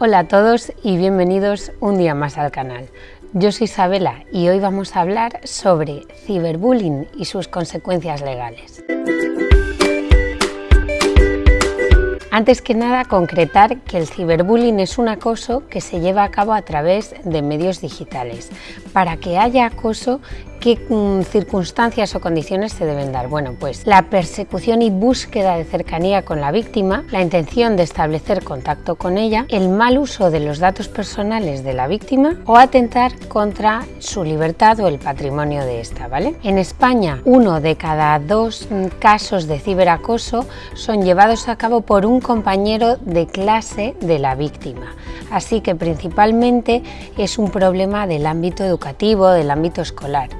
Hola a todos y bienvenidos un día más al canal. Yo soy Isabela y hoy vamos a hablar sobre ciberbullying y sus consecuencias legales. Antes que nada, concretar que el ciberbullying es un acoso que se lleva a cabo a través de medios digitales. Para que haya acoso ¿Qué mm, circunstancias o condiciones se deben dar? Bueno, pues la persecución y búsqueda de cercanía con la víctima, la intención de establecer contacto con ella, el mal uso de los datos personales de la víctima o atentar contra su libertad o el patrimonio de esta, ¿vale? En España, uno de cada dos mm, casos de ciberacoso son llevados a cabo por un compañero de clase de la víctima. Así que principalmente es un problema del ámbito educativo, del ámbito escolar.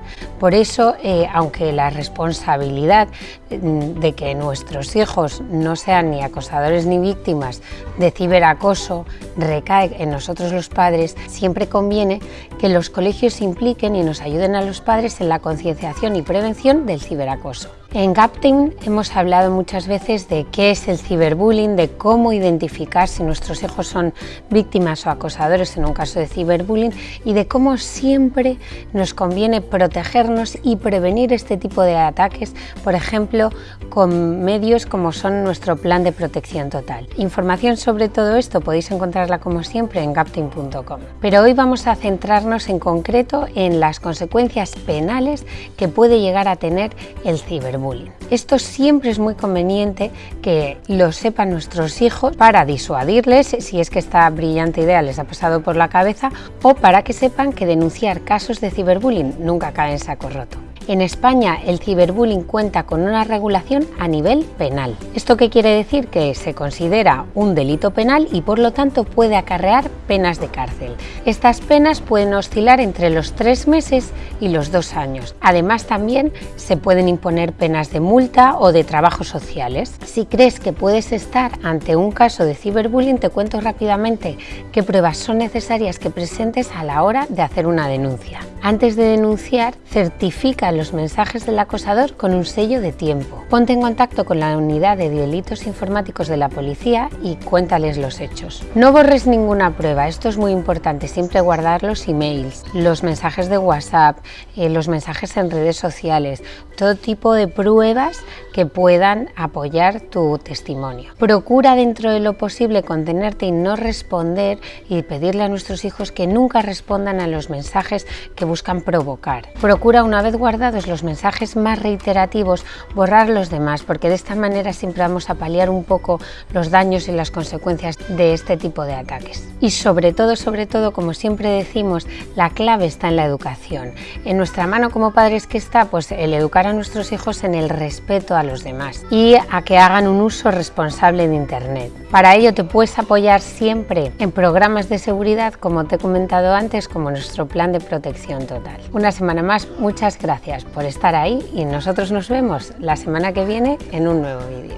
Por eso, eh, aunque la responsabilidad mm, de que nuestros hijos no sean ni acosadores ni víctimas de ciberacoso recae en nosotros los padres, siempre conviene que los colegios impliquen y nos ayuden a los padres en la concienciación y prevención del ciberacoso. En GapTeam hemos hablado muchas veces de qué es el ciberbullying, de cómo identificar si nuestros hijos son víctimas o acosadores en un caso de ciberbullying y de cómo siempre nos conviene protegernos y prevenir este tipo de ataques, por ejemplo, con medios como son nuestro plan de protección total. Información sobre todo esto podéis encontrarla como siempre en gapteam.com. Pero hoy vamos a centrarnos en concreto en las consecuencias penales que puede llegar a tener el ciberbullying. Esto siempre es muy conveniente que lo sepan nuestros hijos para disuadirles si es que esta brillante idea les ha pasado por la cabeza o para que sepan que denunciar casos de ciberbullying nunca cae en saco roto. En España el ciberbullying cuenta con una regulación a nivel penal. ¿Esto qué quiere decir? Que se considera un delito penal y por lo tanto puede acarrear penas de cárcel. Estas penas pueden oscilar entre los tres meses y los dos años. Además también se pueden imponer penas de multa o de trabajos sociales. Si crees que puedes estar ante un caso de ciberbullying te cuento rápidamente qué pruebas son necesarias que presentes a la hora de hacer una denuncia. Antes de denunciar, certifica los mensajes del acosador con un sello de tiempo. Ponte en contacto con la unidad de delitos informáticos de la policía y cuéntales los hechos. No borres ninguna prueba, esto es muy importante, siempre guardar los emails, los mensajes de WhatsApp, eh, los mensajes en redes sociales, todo tipo de pruebas que puedan apoyar tu testimonio. Procura dentro de lo posible contenerte y no responder y pedirle a nuestros hijos que nunca respondan a los mensajes que buscan provocar. Procura una vez guardados los mensajes más reiterativos, borrar los demás, porque de esta manera siempre vamos a paliar un poco los daños y las consecuencias de este tipo de ataques. Y sobre todo, sobre todo, como siempre decimos, la clave está en la educación. En nuestra mano como padres que está, pues el educar a nuestros hijos en el respeto a los demás y a que hagan un uso responsable de Internet. Para ello te puedes apoyar siempre en programas de seguridad, como te he comentado antes, como nuestro plan de protección total. Una semana más, muchas gracias por estar ahí y nosotros nos vemos la semana que viene en un nuevo vídeo.